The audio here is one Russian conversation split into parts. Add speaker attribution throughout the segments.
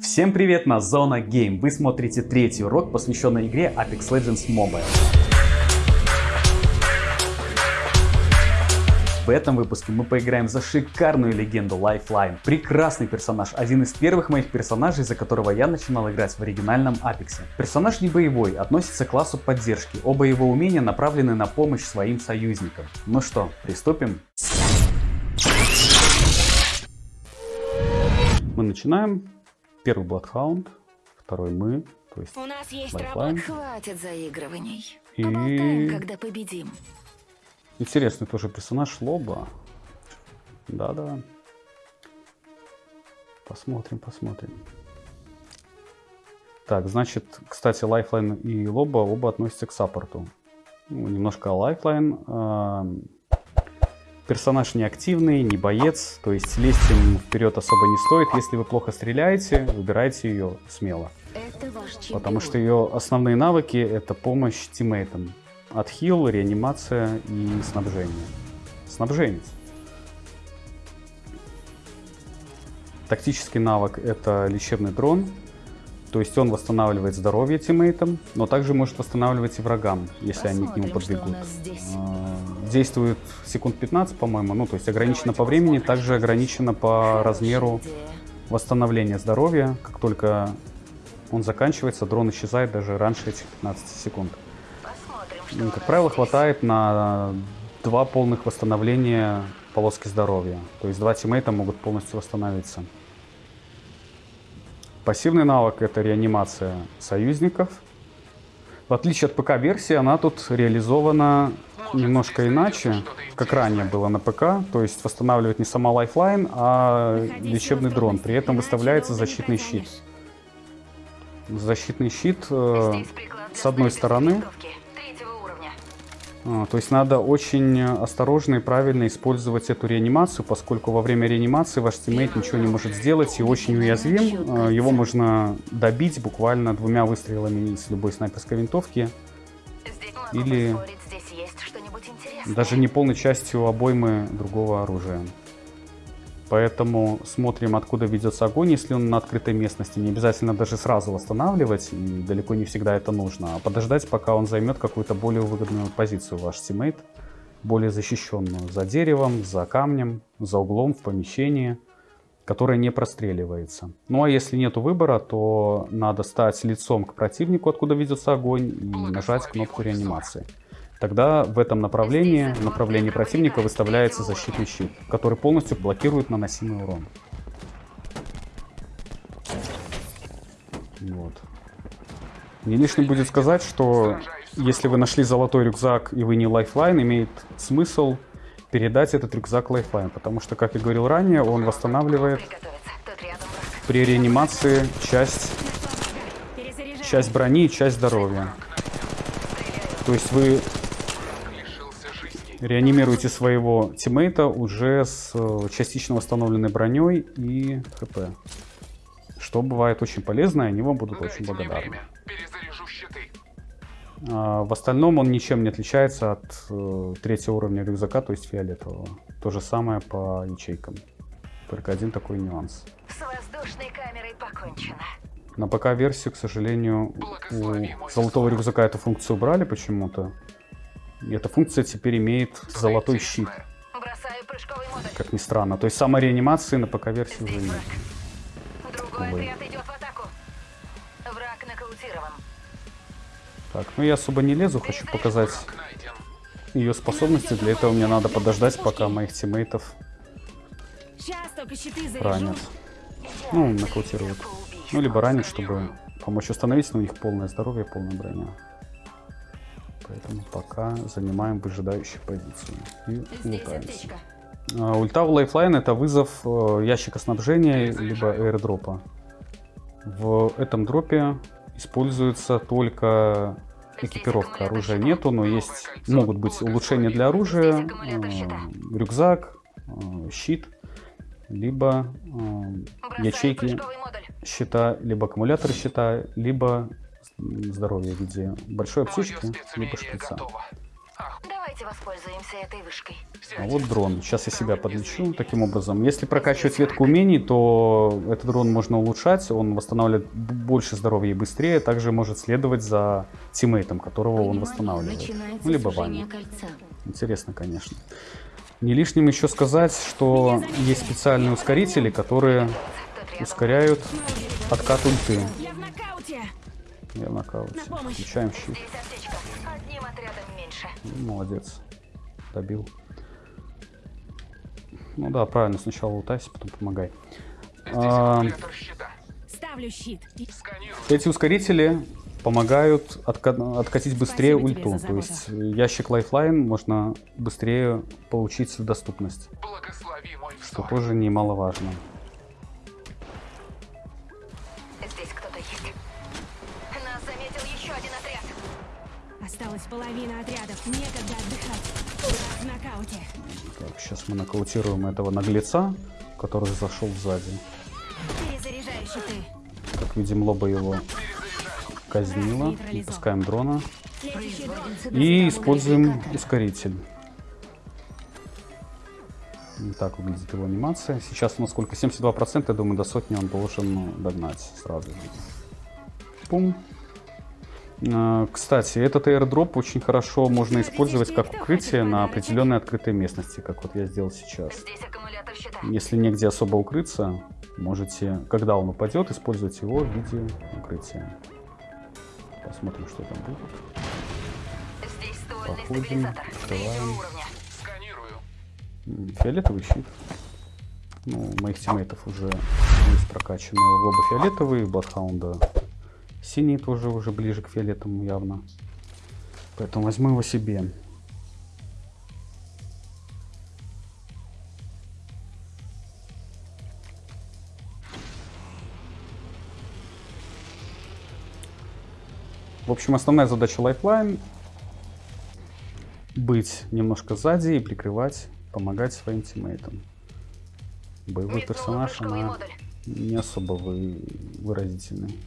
Speaker 1: Всем привет, на Зона Game. Вы смотрите третий урок, посвященный игре Apex Legends Mobile. В этом выпуске мы поиграем за шикарную легенду Lifeline. Прекрасный персонаж, один из первых моих персонажей, за которого я начинал играть в оригинальном Apex. Персонаж не боевой, относится к классу поддержки. Оба его умения направлены на помощь своим союзникам. Ну что, приступим? Мы начинаем. Первый Bloodhound, второй мы, то есть
Speaker 2: У нас есть
Speaker 1: Lifeline.
Speaker 2: работа. Хватит заигрываний.
Speaker 1: И-
Speaker 2: Поболтаем, когда победим.
Speaker 1: Интересный тоже персонаж Лоба. Да-да. Посмотрим, посмотрим. Так, значит, кстати, Lifeline и Лоба оба относятся к саппорту. Ну, немножко Lifeline. Эм, Персонаж не активный, не боец, то есть лезть им вперед особо не стоит. Если вы плохо стреляете, выбирайте ее смело. Потому что ее основные навыки это помощь тиммейтам. Отхил, реанимация и снабжение. Снабженец. Тактический навык это лечебный дрон. То есть он восстанавливает здоровье тиммейтам, но также может восстанавливать и врагам, если они к нему
Speaker 2: Посмотрим,
Speaker 1: подбегут.
Speaker 2: здесь.
Speaker 1: А, Действует секунд 15, по-моему, ну то есть ограничено по времени, также ограничено по размеру
Speaker 2: Идея.
Speaker 1: восстановления здоровья. Как только он заканчивается, дрон исчезает даже раньше этих 15 секунд.
Speaker 2: Посмотрим,
Speaker 1: Ну, Как правило,
Speaker 2: здесь.
Speaker 1: хватает на два полных восстановления полоски здоровья. То есть два тиммейта могут полностью восстановиться. Пассивный навык это реанимация союзников. В отличие от ПК-версии, она тут реализована немножко иначе, как ранее было на ПК. То есть восстанавливает не сама Lifeline, а лечебный дрон. При этом выставляется защитный щит. Защитный щит э, с одной стороны То есть надо очень осторожно и правильно использовать эту реанимацию, поскольку во время реанимации ваш teammate ничего не может сделать и очень уязвим. А, Его можно добить буквально двумя выстрелами из любой снайперской винтовки, Или-
Speaker 2: поспорить, здесь есть что-нибудь интересное.
Speaker 1: даже не полной частью обоймы другого оружия. Поэтому смотрим, откуда ведется огонь, если он на открытой местности. Не обязательно даже сразу восстанавливать, и далеко не всегда это нужно, а подождать, пока он займет какую-то более выгодную позицию, ваш тиммейт, более защищенную, за деревом, за камнем, за углом в помещении, которое не простреливается. Ну а если нет выбора, то надо стать лицом к противнику, откуда ведется огонь, и нажать кнопку реанимации. Тогда в этом направлении, в направлении противника выставляется защитный щит, который полностью блокирует наносимый урон. Вот. Не лишним будет сказать, что если вы нашли золотой рюкзак и вы не Lifeline, имеет смысл передать этот рюкзак Lifeline, потому что, как я говорил ранее, он восстанавливает при реанимации часть, часть брони и часть здоровья. То есть вы реанимируете своего тиммейта уже с э, частично восстановленной броней и хп. Что бывает очень полезно, и они вам будут очень
Speaker 3: Дайте мне
Speaker 1: благодарны.
Speaker 3: время. Перезаряжу щиты.
Speaker 1: А, в остальном он ничем не отличается от э, третьего уровня рюкзака, то есть фиолетового. То же самое по ячейкам. Только один такой нюанс.
Speaker 2: С воздушной камерой покончено.
Speaker 1: На ПК-версию, к сожалению, у золотого рюкзака эту функцию убрали почему-то. И эта функция теперь имеет золотой щит,
Speaker 2: Бросаю прыжковый модуль.
Speaker 1: как ни странно. То есть самой реанимации на ПК-версии уже нет. Увы.
Speaker 2: отряд идет в атаку. Враг нокаутирован.
Speaker 1: Так, ну я особо не лезу, хочу показать ее способности. Для этого мне надо подождать, пока моих тиммейтов ранят. Ну, нокаутируют. Ну, либо ранят, чтобы помочь установить, но у них полное здоровье, полная броня. Поэтому пока занимаем выжидающую позицию. И лутаемся. А, Ульта в Lifeline это вызов э, ящика снабжения либо airdропа. В этом дропе используется только экипировка. Оружия нету, но есть могут быть улучшения для оружия, рюкзак, э, щит, либо э, ячейки щита, либо аккумуляторы щита, либо м, здоровье в виде большой аптечки, либо шприца.
Speaker 2: Давайте воспользуемся этой вышкой.
Speaker 1: А вот дрон. Сейчас я себя подлечу таким образом. Если прокачивать ветку умений, то этот дрон можно улучшать. Он восстанавливает больше здоровья и быстрее. Также может следовать за тиммейтом, которого он восстанавливает. Ну, либо вами. Интересно, конечно. Не лишним еще сказать, что есть специальные ускорители, которые ускоряют откат ульты.
Speaker 4: Я нокауте.
Speaker 1: Включаем щит.
Speaker 2: Здесь аптечка. Одним отрядом меньше.
Speaker 1: Ну, Молодец. Добил. Ну да, правильно. Сначала лутайся, потом помогай. А.
Speaker 4: Ставлю щит.
Speaker 1: Эти ускорители помогают отка- откатить быстрее
Speaker 4: Спасибо
Speaker 1: ульту. То есть ящик Lifeline можно быстрее получить в доступность.
Speaker 3: Благослови мой
Speaker 1: Что тоже немаловажно.
Speaker 4: Осталась половина отрядов. Некогда отдыхать. В нокауте.
Speaker 1: Так, сейчас мы нокаутируем этого наглеца, который зашел сзади.
Speaker 4: Перезаряжаю щиты.
Speaker 1: Как видим, лоба его казнила. Выпускаем дрона. И используем ускоритель. Вот так выглядит его анимация. Сейчас у нас сколько? 72%. Я думаю, до сотни он должен ну, догнать сразу. Пум. А, Кстати, этот airdrop очень хорошо можно использовать как укрытие на определенной открытой местности, как вот я сделал сейчас. Если негде особо укрыться, можете, когда он упадет, использовать его в виде укрытия. Посмотрим, что там будет. Походим,
Speaker 2: стабилизатор.
Speaker 1: открываем. Фиолетовый щит. Ну, у моих тиммейтов уже есть прокачанные лоба фиолетовые, Бладхаунда синий тоже уже ближе к фиолетовому явно. Поэтому возьму его себе. В общем, основная задача Lifeline быть немножко сзади и прикрывать, помогать своим тиммейтам. Боевой персонаж, она не особо вы- выразительный.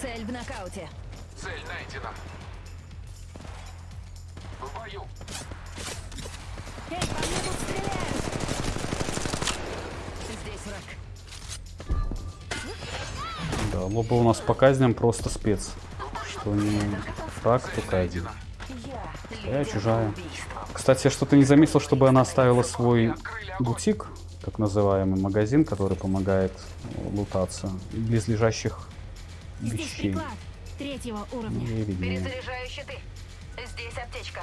Speaker 4: Цель в нокауте.
Speaker 3: Цель найдена. В бою.
Speaker 4: Эй, по мне тут стреляют.
Speaker 2: Здесь враг.
Speaker 1: Да, лоба у нас по казням просто спец. Что не фраг, то казнь.
Speaker 2: Я.
Speaker 1: Чужая. Кстати, я что-то не заметил, чтобы она оставила свой бутик, так называемый магазин, который помогает э, лутаться близлежащих
Speaker 4: Здесь
Speaker 1: вещей.
Speaker 4: приклад. Третьего уровня.
Speaker 2: Перезаряжаю щиты. Здесь аптечка.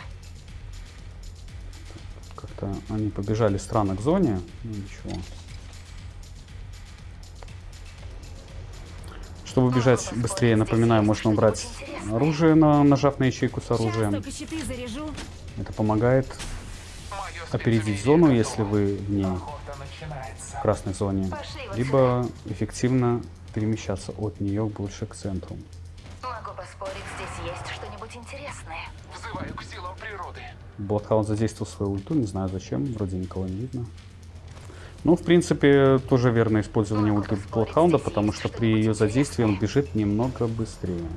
Speaker 1: Как-то они побежали странно к зоне. Ну, ничего. Чтобы бежать быстрее, напоминаю, можно убрать оружие, на, нажав на ячейку с оружием. Это помогает опередить зону, если вы в ней. В красной зоне, либо эффективно перемещаться от нее больше к центру.
Speaker 2: Могу поспорить, здесь есть что-нибудь интересное.
Speaker 3: Взываю к силам природы.
Speaker 1: Бладхаунд задействовал свою ульту, не знаю зачем, вроде никого не видно. Ну, в принципе, тоже верное использование ульты Бладхаунда, потому что при ее задействии он бежит немного быстрее.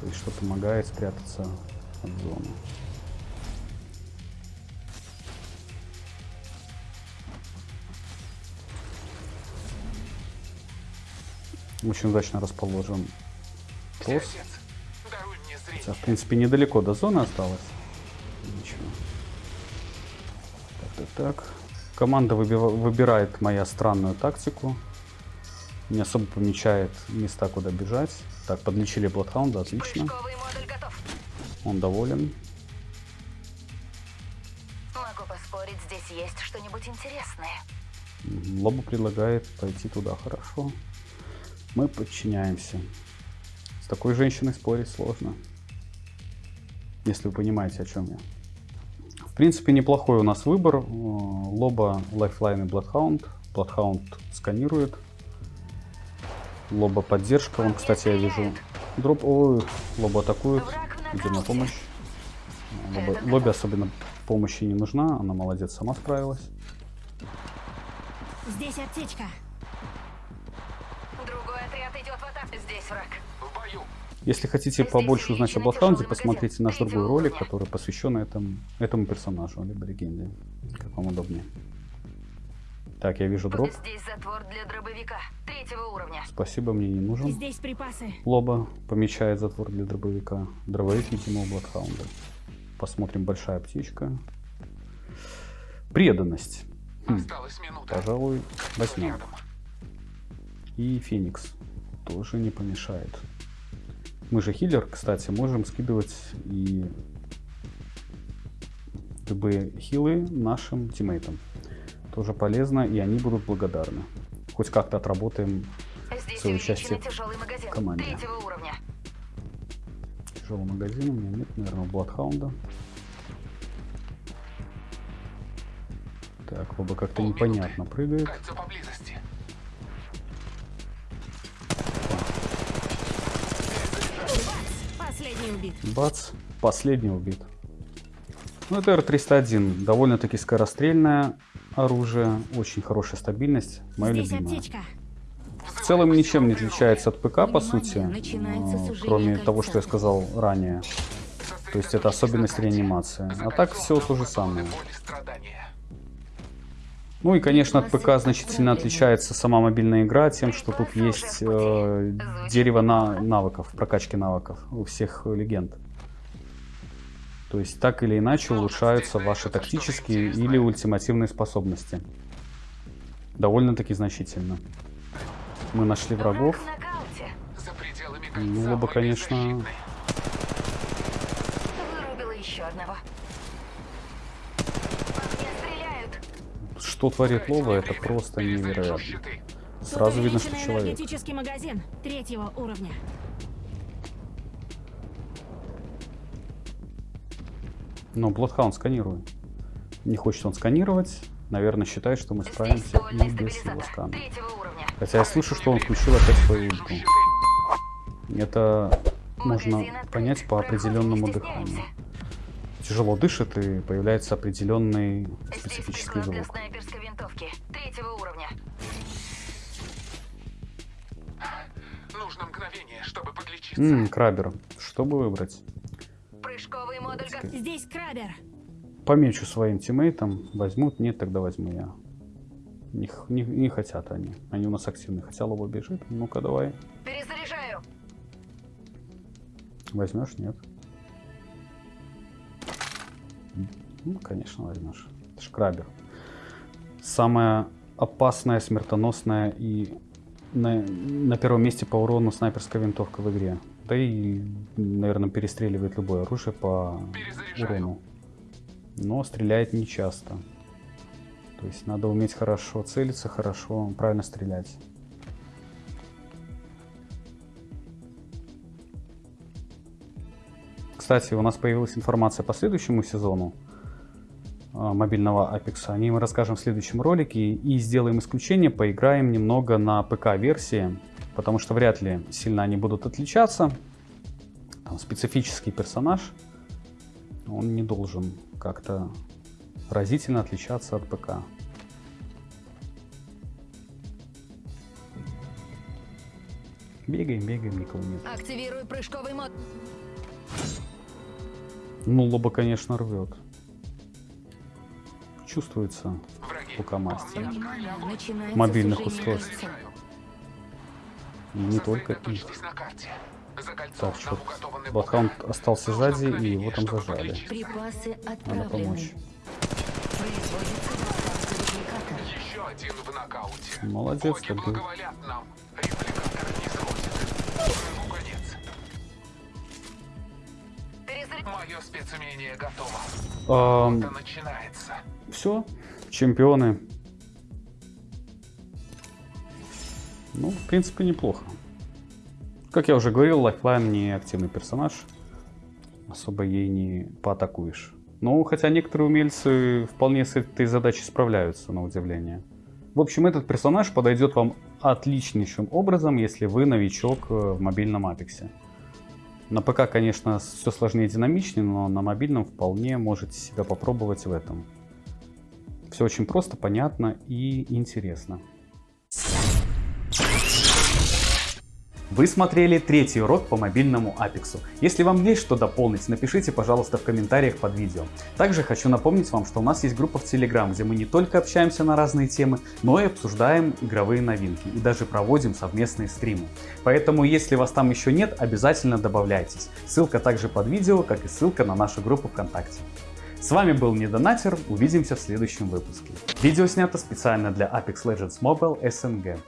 Speaker 1: То есть, что помогает спрятаться от зоны. Очень удачно расположен
Speaker 3: зрение.
Speaker 1: Хотя, в принципе, недалеко до зоны осталось. Ничего. Так, так, так. Команда выбирает моя странную тактику. Не особо помечает места, куда бежать. Так, подлечили Бладхаунда, отлично. Он доволен.
Speaker 2: Могу поспорить, здесь есть что-нибудь интересное.
Speaker 1: Лобу предлагает пойти туда, хорошо. Мы подчиняемся. С такой женщиной спорить сложно. Если вы понимаете, о чем я. В принципе, неплохой у нас выбор. Э, Лоба, Lifeline и Bloodhound. Bloodhound сканирует. Лоба поддержка. Вон, кстати, я вижу дроп. Ой, Лоба атакует. Идем на помощь. Лоба, лобби особенно помощи не нужна, она молодец, сама справилась.
Speaker 4: Здесь аптечка.
Speaker 2: Здесь враг.
Speaker 3: В бою.
Speaker 1: Если хотите побольше узнать о
Speaker 2: тяжелый
Speaker 1: посмотрите наш другой ролик, который посвящен этому, этому персонажу, либо легенде, как вам удобнее. Так, я вижу дроп.
Speaker 2: Здесь затвор для дробовика. Третьего уровня.
Speaker 1: Спасибо, мне не нужен.
Speaker 4: Здесь припасы.
Speaker 1: Лоба помечает затвор для дробовика. Дробовик, видимо, у Бладхаунда. Посмотрим, большая птичка. Преданность. Хм,
Speaker 3: Осталась минута.
Speaker 1: пожалуй, возьмем. И Феникс тоже не помешает. Мы же хиллер, кстати, можем скидывать и любые хилы нашим тиммейтам. Тоже полезно, и они будут благодарны. Хоть как-то отработаем
Speaker 2: Здесь
Speaker 1: Свое участие в команде. Тяжелый магазин. У меня нет, наверное, Бладхаунда. Так, оба как-то непонятно прыгает.
Speaker 3: Кольцо поблизости.
Speaker 4: Последний убит.
Speaker 1: Бац, последний убит. Ну, это R301. Довольно-таки скорострельное оружие. Очень хорошая стабильность. Мое
Speaker 4: Здесь
Speaker 1: любимое.
Speaker 4: аптечка.
Speaker 1: В целом ничем не отличается от ПК, по сути. Кроме того, что я сказал ранее. То есть это особенность реанимации. А так все то же самое. Ну и, конечно, от ПК значительно отличается сама мобильная игра тем, что тут есть э, дерево на навыков, прокачки навыков у всех легенд. То есть так или иначе улучшаются ваши тактические или ультимативные способности. Довольно-таки значительно. Мы нашли врагов. Ну, оба, конечно,
Speaker 3: беззащитны.
Speaker 2: Вырубила еще одного. По мне стреляют.
Speaker 1: Что творит
Speaker 3: мне
Speaker 1: это просто невероятно. Сразу видно, что человек.
Speaker 4: магазин. Третьего уровня.
Speaker 1: Но Bloodhound сканирует. Не хочет он сканировать. Наверное, считает, что мы справимся и без его скана. Хотя я слышу, что он включил опять свою ульту. Это можно понять по определенному дыханию. Тяжело дышит и появляется определенный специфический звук.
Speaker 3: Чтобы подлечиться.
Speaker 1: Ммм, крабер. Что бы выбрать?
Speaker 2: Прыжковый модуль как...
Speaker 4: Здесь крабер.
Speaker 1: Помечу своим тиммейтам. Возьмут, нет, тогда возьму я. Не, не- не хотят они. Они у нас активны. Хотя лоба бежит. Ну-ка, давай.
Speaker 2: Перезаряжаю.
Speaker 1: Возьмешь, нет? Ну, конечно, возьмешь. Это ж крабер. Самая опасная, смертоносная и на, на первом месте по урону снайперская винтовка в игре. Да и, наверное, перестреливает любое оружие по урону. Но стреляет не часто. То есть надо уметь хорошо целиться, хорошо, правильно стрелять. Кстати, у нас появилась информация по следующему сезону мобильного Apex. О ней мы расскажем в следующем ролике. И сделаем исключение, поиграем немного на ПК-версии, потому что вряд ли сильно они будут отличаться. Там специфический персонаж, он не должен как-то разительно отличаться от ПК. Бегаем, бегаем, никого нет.
Speaker 2: Активирую прыжковый мод.
Speaker 1: Ну, лоба, конечно, рвет. Чувствуется
Speaker 5: начинается
Speaker 1: Мобильных устройств. И не только их. Так, что
Speaker 3: бока.
Speaker 1: остался сзади, и его там зажали. Надо помочь.
Speaker 5: Производится доставка репликатора.
Speaker 3: Еще один в нокауте.
Speaker 1: Молодец,
Speaker 3: конец.
Speaker 2: Перезаряжаю.
Speaker 3: Мое спецумение готово. Это начинается.
Speaker 1: Все, чемпионы. Ну, в принципе, неплохо. Как я уже говорил, Lifeline не активный персонаж. Особо ей не поатакуешь. Ну, хотя некоторые умельцы вполне с этой задачей справляются, на удивление. В общем, этот персонаж подойдет вам отличнейшим образом, если вы новичок э, в мобильном апексе. На ПК, конечно, все сложнее и динамичнее, но на мобильном вполне можете себя попробовать в этом. Все очень просто, понятно и интересно. Вы смотрели третий урок по мобильному Apex. Если вам есть что дополнить, напишите, пожалуйста, в комментариях под видео. Также хочу напомнить вам, что у нас есть группа в Telegram, где мы не только общаемся на разные темы, но и обсуждаем игровые новинки и даже проводим совместные стримы. Поэтому, если вас там еще нет, обязательно добавляйтесь. Ссылка также под видео, как и ссылка на нашу группу ВКонтакте. С вами был Недонатер, увидимся в следующем выпуске. Видео снято специально для Apex Legends Mobile SNG.